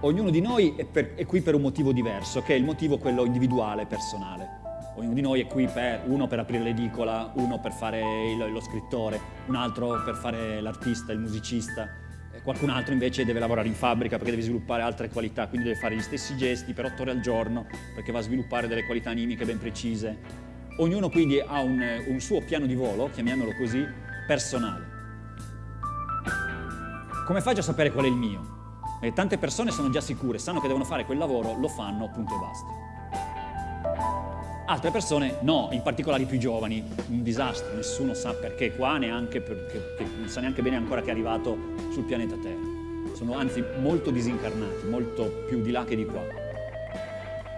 ognuno di noi è, per, è, qui per un motivo diverso, che è il motivo quello individuale, personale. Ognuno di noi è qui per, uno per aprire l'edicola, uno per fare il, lo scrittore, un altro per fare l'artista, il musicista, qualcun altro invece deve lavorare in fabbrica perché deve sviluppare altre qualità, quindi deve fare gli stessi gesti per otto ore al giorno perché va a sviluppare delle qualità animiche ben precise. Ognuno quindi ha un, un suo piano di volo, chiamiamolo così, personale. Come faccio a sapere qual è il mio? E tante persone sono già sicure, sanno che devono fare quel lavoro, lo fanno, punto e basta. Altre persone no, in particolare i più giovani, un disastro, nessuno sa perché qua, neanche perché, non sa neanche bene ancora che è arrivato sul pianeta Terra. Sono anzi molto disincarnati, molto più di là che di qua.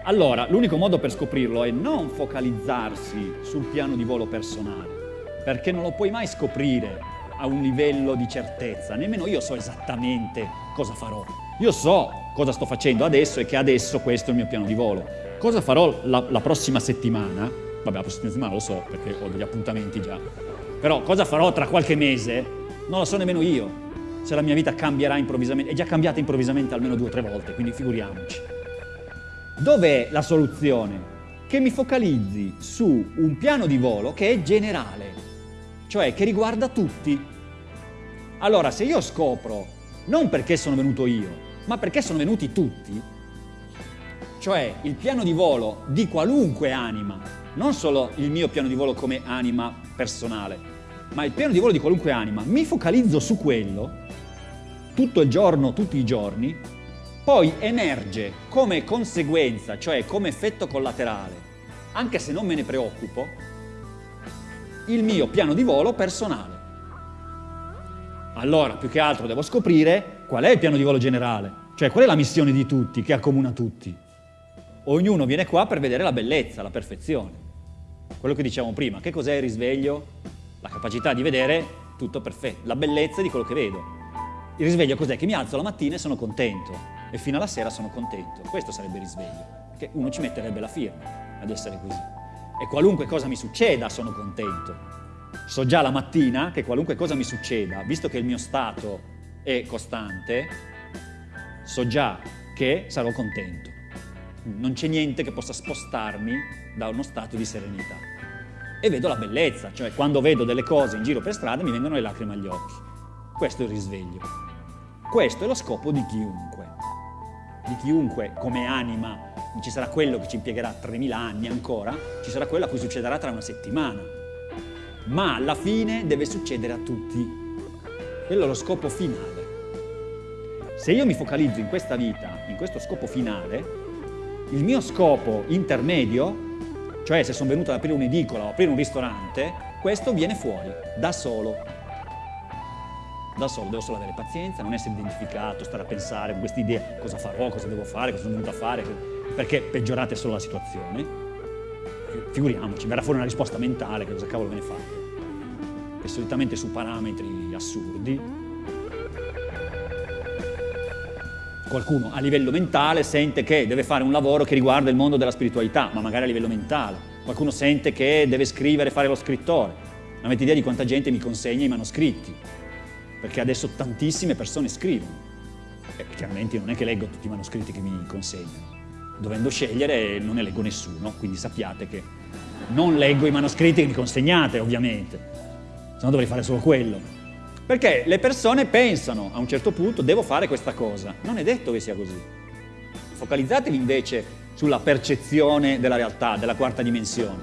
Allora, l'unico modo per scoprirlo è non focalizzarsi sul piano di volo personale, perché non lo puoi mai scoprire a un livello di certezza, nemmeno io so esattamente cosa farò. Io so cosa sto facendo adesso e che adesso questo è il mio piano di volo. Cosa farò la, la prossima settimana? Vabbè, la prossima settimana lo so perché ho degli appuntamenti già. Però cosa farò tra qualche mese? Non lo so nemmeno io. Se la mia vita cambierà improvvisamente, è già cambiata improvvisamente almeno due o tre volte, quindi figuriamoci. Dov'è la soluzione? Che mi focalizzi su un piano di volo che è generale, cioè che riguarda tutti. Allora, se io scopro, non perché sono venuto io, ma perché sono venuti tutti, cioè il piano di volo di qualunque anima, non solo il mio piano di volo come anima personale, ma il piano di volo di qualunque anima, mi focalizzo su quello, tutto il giorno, tutti i giorni, poi emerge come conseguenza, cioè come effetto collaterale, anche se non me ne preoccupo, il mio piano di volo personale. Allora, più che altro devo scoprire qual è il piano di volo generale, cioè qual è la missione di tutti, che accomuna tutti. Ognuno viene qua per vedere la bellezza, la perfezione. Quello che dicevamo prima, che cos'è il risveglio? La capacità di vedere tutto perfetto, la bellezza di quello che vedo. Il risveglio cos'è? Che mi alzo la mattina e sono contento e fino alla sera sono contento. Questo sarebbe il risveglio, perché uno ci metterebbe la firma ad essere così e qualunque cosa mi succeda sono contento. So già la mattina che qualunque cosa mi succeda, visto che il mio stato è costante, so già che sarò contento. Non c'è niente che possa spostarmi da uno stato di serenità. E vedo la bellezza, cioè quando vedo delle cose in giro per strada mi vengono le lacrime agli occhi. Questo è il risveglio. Questo è lo scopo di chiunque. Di chiunque come anima ci sarà quello che ci impiegherà 3.000 anni ancora, ci sarà quello a cui succederà tra una settimana. Ma alla fine deve succedere a tutti. Quello è lo scopo finale. Se io mi focalizzo in questa vita, in questo scopo finale, il mio scopo intermedio, cioè se sono venuto ad aprire un'edicola o aprire un ristorante, questo viene fuori, da solo. Da solo, devo solo avere pazienza, non essere identificato, stare a pensare con queste idee, cosa farò, cosa devo fare, cosa sono venuto a fare, perché peggiorate solo la situazione, figuriamoci, verrà fuori una risposta mentale, che cosa cavolo ve ne fate? E solitamente su parametri assurdi. Qualcuno a livello mentale sente che deve fare un lavoro che riguarda il mondo della spiritualità, ma magari a livello mentale. Qualcuno sente che deve scrivere, fare lo scrittore. Non avete idea di quanta gente mi consegna i manoscritti, perché adesso tantissime persone scrivono. E chiaramente non è che leggo tutti i manoscritti che mi consegnano dovendo scegliere non ne leggo nessuno, quindi sappiate che non leggo i manoscritti che mi consegnate ovviamente, se no dovrei fare solo quello. Perché le persone pensano a un certo punto devo fare questa cosa, non è detto che sia così. Focalizzatevi invece sulla percezione della realtà, della quarta dimensione,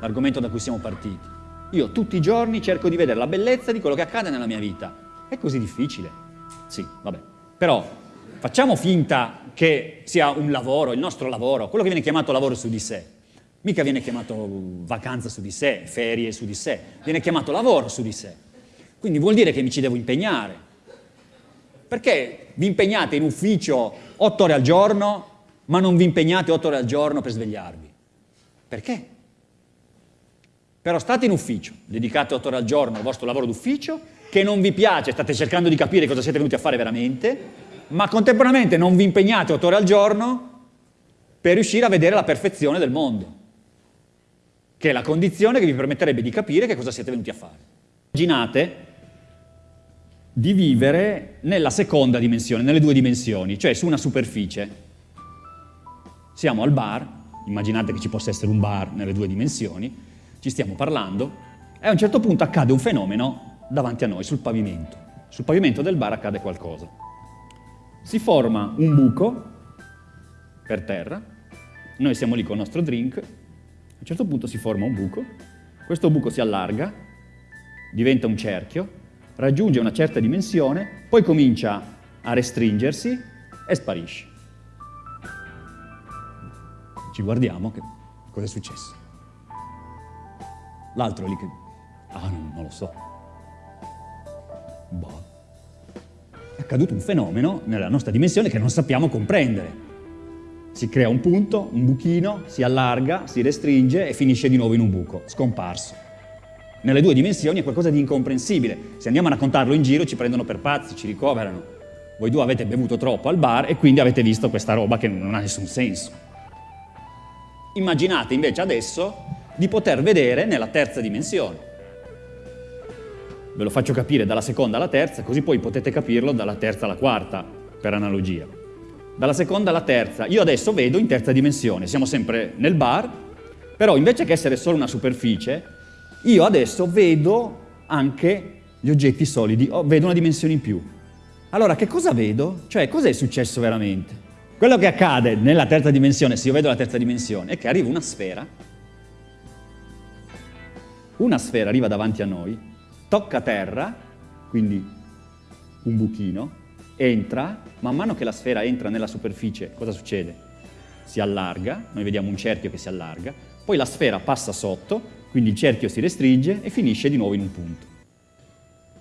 l'argomento da cui siamo partiti. Io tutti i giorni cerco di vedere la bellezza di quello che accade nella mia vita. È così difficile? Sì, vabbè. Però facciamo finta che sia un lavoro, il nostro lavoro, quello che viene chiamato lavoro su di sé. Mica viene chiamato vacanza su di sé, ferie su di sé, viene chiamato lavoro su di sé. Quindi vuol dire che mi ci devo impegnare. Perché vi impegnate in ufficio otto ore al giorno, ma non vi impegnate otto ore al giorno per svegliarvi? Perché? Però state in ufficio, dedicate otto ore al giorno al vostro lavoro d'ufficio, che non vi piace, state cercando di capire cosa siete venuti a fare veramente, ma contemporaneamente non vi impegnate otto ore al giorno per riuscire a vedere la perfezione del mondo, che è la condizione che vi permetterebbe di capire che cosa siete venuti a fare. Immaginate di vivere nella seconda dimensione, nelle due dimensioni, cioè su una superficie. Siamo al bar, immaginate che ci possa essere un bar nelle due dimensioni, ci stiamo parlando e a un certo punto accade un fenomeno davanti a noi, sul pavimento. Sul pavimento del bar accade qualcosa. Si forma un buco per terra, noi siamo lì con il nostro drink, a un certo punto si forma un buco, questo buco si allarga, diventa un cerchio, raggiunge una certa dimensione, poi comincia a restringersi e sparisce. Ci guardiamo, che cosa è successo? L'altro lì che... Ah, non, non lo so. Boh. Accaduto un fenomeno nella nostra dimensione che non sappiamo comprendere. Si crea un punto, un buchino, si allarga, si restringe e finisce di nuovo in un buco, scomparso nelle due dimensioni è qualcosa di incomprensibile. Se andiamo a raccontarlo in giro ci prendono per pazzi, ci ricoverano. Voi due avete bevuto troppo al bar e quindi avete visto questa roba che non ha nessun senso. Immaginate invece adesso di poter vedere nella terza dimensione. Ve lo faccio capire dalla seconda alla terza, così poi potete capirlo dalla terza alla quarta, per analogia. Dalla seconda alla terza, io adesso vedo in terza dimensione, siamo sempre nel bar, però invece che essere solo una superficie, io adesso vedo anche gli oggetti solidi, oh, vedo una dimensione in più. Allora, che cosa vedo? Cioè, cos'è successo veramente? Quello che accade nella terza dimensione, se io vedo la terza dimensione, è che arriva una sfera, una sfera arriva davanti a noi, tocca terra, quindi un buchino, entra, man mano che la sfera entra nella superficie, cosa succede? Si allarga, noi vediamo un cerchio che si allarga, poi la sfera passa sotto, quindi il cerchio si restringe e finisce di nuovo in un punto.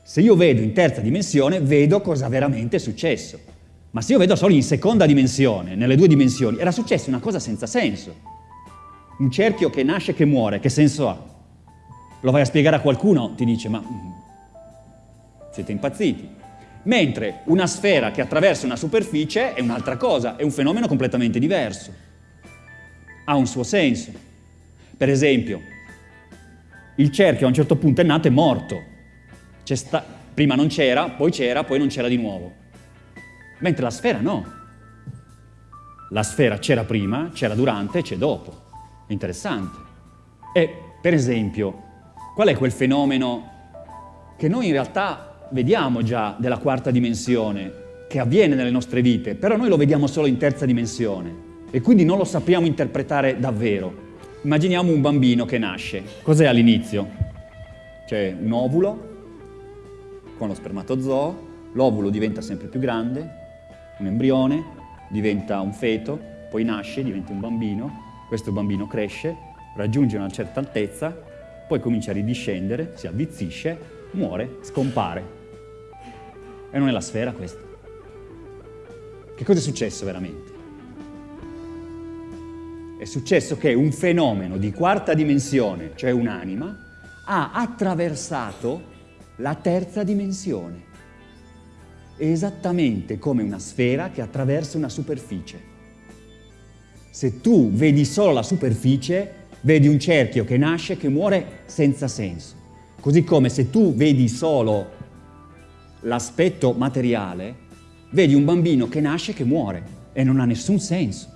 Se io vedo in terza dimensione, vedo cosa veramente è successo. Ma se io vedo solo in seconda dimensione, nelle due dimensioni, era successa una cosa senza senso. Un cerchio che nasce e che muore, che senso ha? Lo vai a spiegare a qualcuno, ti dice, ma mm, siete impazziti. Mentre una sfera che attraversa una superficie è un'altra cosa, è un fenomeno completamente diverso. Ha un suo senso. Per esempio, il cerchio a un certo punto è nato e è morto. prima non c'era, poi c'era, poi non c'era di nuovo. Mentre la sfera no. La sfera c'era prima, c'era durante c'è dopo. È interessante. E, per esempio, qual è quel fenomeno che noi in realtà vediamo già della quarta dimensione, che avviene nelle nostre vite, però noi lo vediamo solo in terza dimensione e quindi non lo sappiamo interpretare davvero. Immaginiamo un bambino che nasce. Cos'è all'inizio? C'è un ovulo con lo spermatozoo, l'ovulo diventa sempre più grande, un embrione, diventa un feto, poi nasce, diventa un bambino, questo bambino cresce, raggiunge una certa altezza, poi comincia a ridiscendere, si avvizzisce, muore, scompare. E non è la sfera questa. Che cosa è successo veramente? è successo che un fenomeno di quarta dimensione, cioè un'anima, ha attraversato la terza dimensione, esattamente come una sfera che attraversa una superficie. Se tu vedi solo la superficie, vedi un cerchio che nasce e che muore senza senso. Così come se tu vedi solo l'aspetto materiale, vedi un bambino che nasce e che muore e non ha nessun senso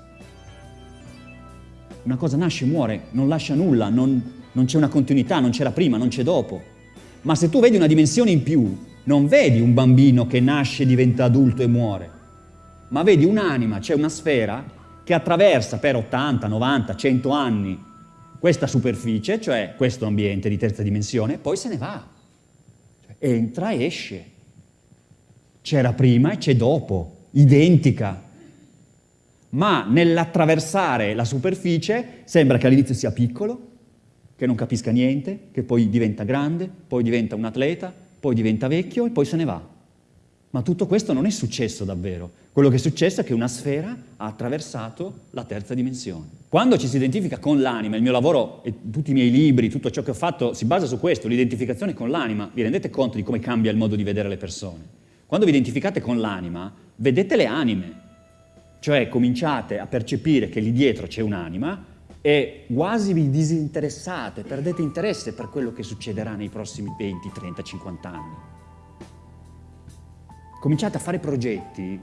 una cosa nasce e muore, non lascia nulla, non, non c'è una continuità, non c'era prima, non c'è dopo. Ma se tu vedi una dimensione in più, non vedi un bambino che nasce, diventa adulto e muore, ma vedi un'anima, c'è una sfera che attraversa per 80, 90, 100 anni questa superficie, cioè questo ambiente di terza dimensione, poi se ne va. Cioè, entra e esce. C'era prima e c'è dopo, identica, ma nell'attraversare la superficie sembra che all'inizio sia piccolo, che non capisca niente, che poi diventa grande, poi diventa un atleta, poi diventa vecchio e poi se ne va. Ma tutto questo non è successo davvero. Quello che è successo è che una sfera ha attraversato la terza dimensione. Quando ci si identifica con l'anima, il mio lavoro e tutti i miei libri, tutto ciò che ho fatto si basa su questo, l'identificazione con l'anima, vi rendete conto di come cambia il modo di vedere le persone? Quando vi identificate con l'anima, vedete le anime, cioè cominciate a percepire che lì dietro c'è un'anima e quasi vi disinteressate, perdete interesse per quello che succederà nei prossimi 20, 30, 50 anni. Cominciate a fare progetti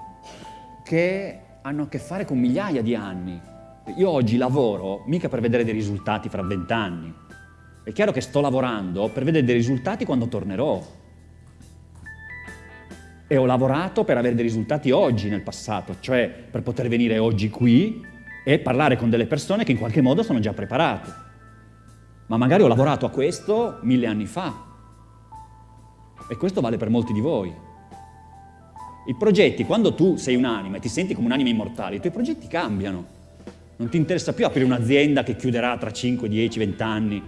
che hanno a che fare con migliaia di anni. Io oggi lavoro mica per vedere dei risultati fra vent'anni. È chiaro che sto lavorando per vedere dei risultati quando tornerò. E ho lavorato per avere dei risultati oggi nel passato, cioè per poter venire oggi qui e parlare con delle persone che in qualche modo sono già preparate. Ma magari ho lavorato a questo mille anni fa. E questo vale per molti di voi. I progetti, quando tu sei un'anima e ti senti come un'anima immortale, i tuoi progetti cambiano. Non ti interessa più aprire un'azienda che chiuderà tra 5, 10, 20 anni.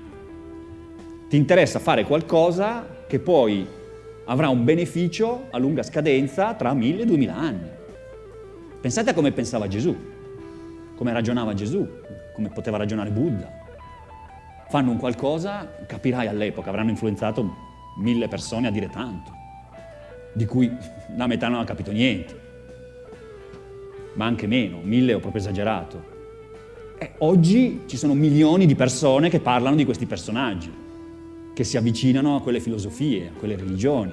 Ti interessa fare qualcosa che poi avrà un beneficio a lunga scadenza tra 1000 e 2000 anni. Pensate a come pensava Gesù come ragionava Gesù, come poteva ragionare Buddha. Fanno un qualcosa, capirai all'epoca, avranno influenzato mille persone a dire tanto, di cui la metà non ha capito niente, ma anche meno, mille ho proprio esagerato. E oggi ci sono milioni di persone che parlano di questi personaggi, che si avvicinano a quelle filosofie, a quelle religioni.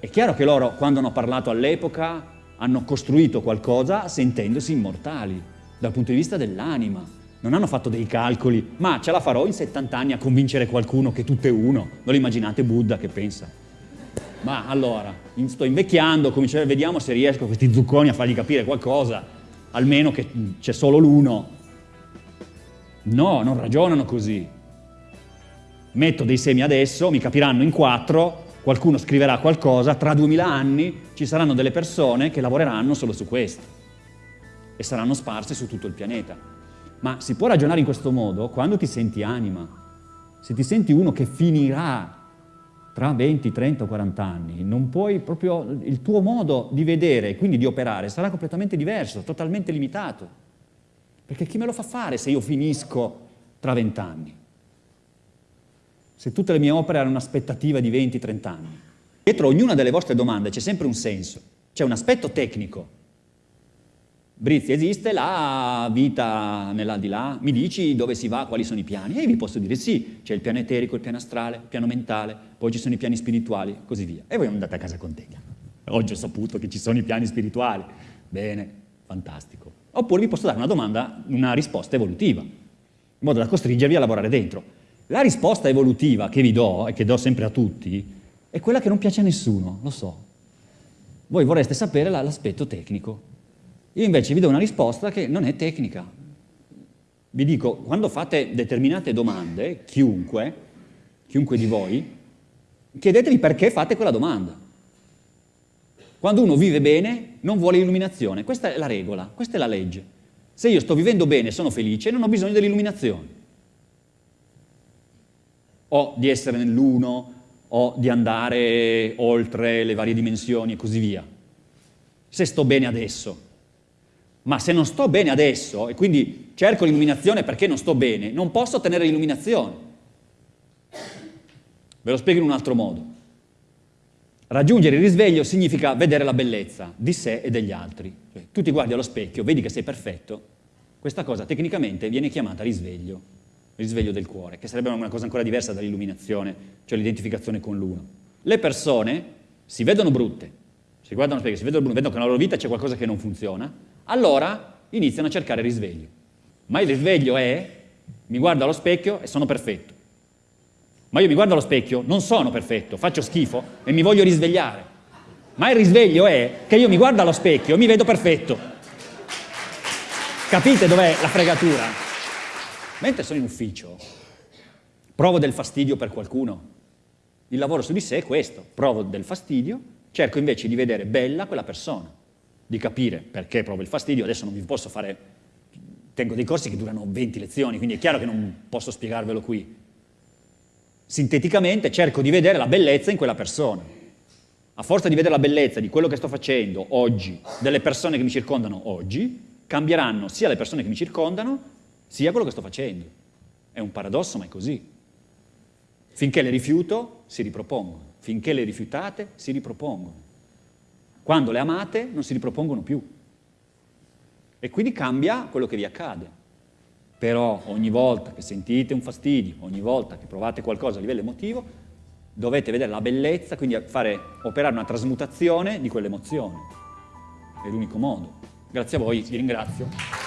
È chiaro che loro, quando hanno parlato all'epoca, hanno costruito qualcosa sentendosi immortali, dal punto di vista dell'anima. Non hanno fatto dei calcoli, ma ce la farò in 70 anni a convincere qualcuno che tutto è uno. Non immaginate Buddha che pensa? Ma allora, sto invecchiando, vediamo se riesco a questi zucconi a fargli capire qualcosa, almeno che c'è solo l'uno. No, non ragionano così. Metto dei semi adesso, mi capiranno in quattro, qualcuno scriverà qualcosa, tra duemila anni ci saranno delle persone che lavoreranno solo su questo e saranno sparse su tutto il pianeta. Ma si può ragionare in questo modo quando ti senti anima. Se ti senti uno che finirà tra 20, 30 o 40 anni, non puoi proprio, il tuo modo di vedere e quindi di operare sarà completamente diverso, totalmente limitato. Perché chi me lo fa fare se io finisco tra 20 anni? se tutte le mie opere hanno un'aspettativa di 20-30 anni. Dietro ognuna delle vostre domande c'è sempre un senso, c'è un aspetto tecnico. Brizzi, esiste la vita nell'aldilà? Mi dici dove si va, quali sono i piani? E vi posso dire sì, c'è il piano eterico, il piano astrale, il piano mentale, poi ci sono i piani spirituali, così via. E voi andate a casa con te. Oggi ho saputo che ci sono i piani spirituali. Bene, fantastico. Oppure vi posso dare una domanda, una risposta evolutiva, in modo da costringervi a lavorare dentro. La risposta evolutiva che vi do, e che do sempre a tutti, è quella che non piace a nessuno, lo so. Voi vorreste sapere l'aspetto tecnico. Io invece vi do una risposta che non è tecnica. Vi dico, quando fate determinate domande, chiunque, chiunque di voi, chiedetevi perché fate quella domanda. Quando uno vive bene, non vuole illuminazione. Questa è la regola, questa è la legge. Se io sto vivendo bene sono felice, non ho bisogno dell'illuminazione o di essere nell'uno o di andare oltre le varie dimensioni e così via. Se sto bene adesso. Ma se non sto bene adesso e quindi cerco l'illuminazione perché non sto bene, non posso ottenere l'illuminazione. Ve lo spiego in un altro modo. Raggiungere il risveglio significa vedere la bellezza di sé e degli altri. Cioè, tu ti guardi allo specchio, vedi che sei perfetto, questa cosa tecnicamente viene chiamata risveglio risveglio del cuore, che sarebbe una cosa ancora diversa dall'illuminazione, cioè l'identificazione con l'uno. Le persone si vedono brutte, si guardano specchio, si vedono brutte, vedono che nella loro vita c'è qualcosa che non funziona, allora iniziano a cercare risveglio. Ma il risveglio è, mi guardo allo specchio e sono perfetto. Ma io mi guardo allo specchio, non sono perfetto, faccio schifo e mi voglio risvegliare. Ma il risveglio è che io mi guardo allo specchio e mi vedo perfetto. Capite dov'è la fregatura? Mentre sono in ufficio, provo del fastidio per qualcuno. Il lavoro su di sé è questo, provo del fastidio, cerco invece di vedere bella quella persona, di capire perché provo il fastidio, adesso non vi posso fare, tengo dei corsi che durano 20 lezioni, quindi è chiaro che non posso spiegarvelo qui. Sinteticamente cerco di vedere la bellezza in quella persona. A forza di vedere la bellezza di quello che sto facendo oggi, delle persone che mi circondano oggi, cambieranno sia le persone che mi circondano, sia quello che sto facendo. È un paradosso, ma è così. Finché le rifiuto, si ripropongono. Finché le rifiutate, si ripropongono. Quando le amate, non si ripropongono più. E quindi cambia quello che vi accade. Però ogni volta che sentite un fastidio, ogni volta che provate qualcosa a livello emotivo, dovete vedere la bellezza, quindi fare, operare una trasmutazione di quell'emozione. È l'unico modo. Grazie a voi, vi ringrazio.